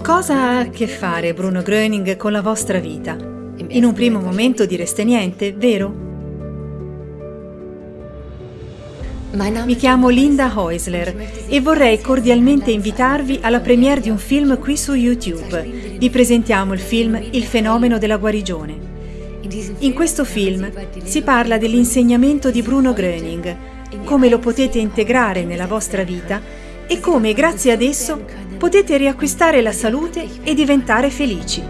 Cosa ha a che fare Bruno Gröning con la vostra vita? In un primo momento direste niente, vero? Mi chiamo Linda Heusler e vorrei cordialmente invitarvi alla premiere di un film qui su YouTube. Vi presentiamo il film Il fenomeno della guarigione. In questo film si parla dell'insegnamento di Bruno Gröning, come lo potete integrare nella vostra vita e come grazie ad esso potete riacquistare la salute e diventare felici.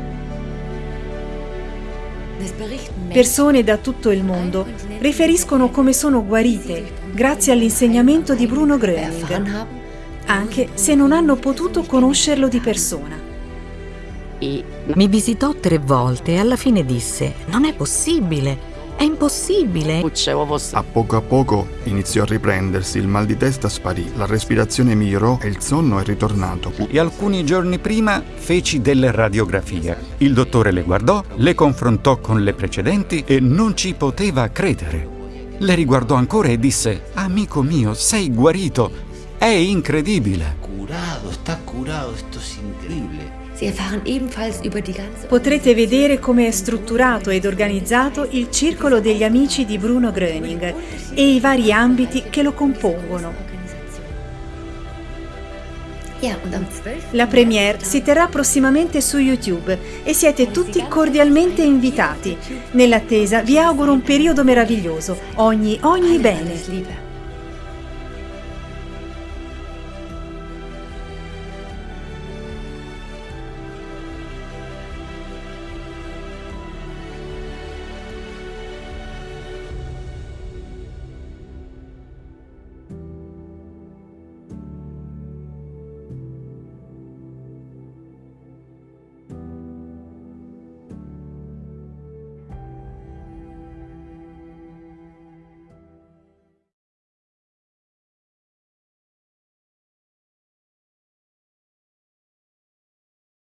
Persone da tutto il mondo riferiscono come sono guarite grazie all'insegnamento di Bruno Gröning, anche se non hanno potuto conoscerlo di persona. Mi visitò tre volte e alla fine disse, non è possibile, è impossibile. A poco a poco iniziò a riprendersi, il mal di testa sparì, la respirazione migliorò e il sonno è ritornato. E alcuni giorni prima feci delle radiografie. Il dottore le guardò, le confrontò con le precedenti e non ci poteva credere. Le riguardò ancora e disse, amico mio, sei guarito, è incredibile. Potrete vedere come è strutturato ed organizzato il circolo degli amici di Bruno Gröning e i vari ambiti che lo compongono. La premiere si terrà prossimamente su YouTube e siete tutti cordialmente invitati. Nell'attesa vi auguro un periodo meraviglioso. Ogni, ogni bene.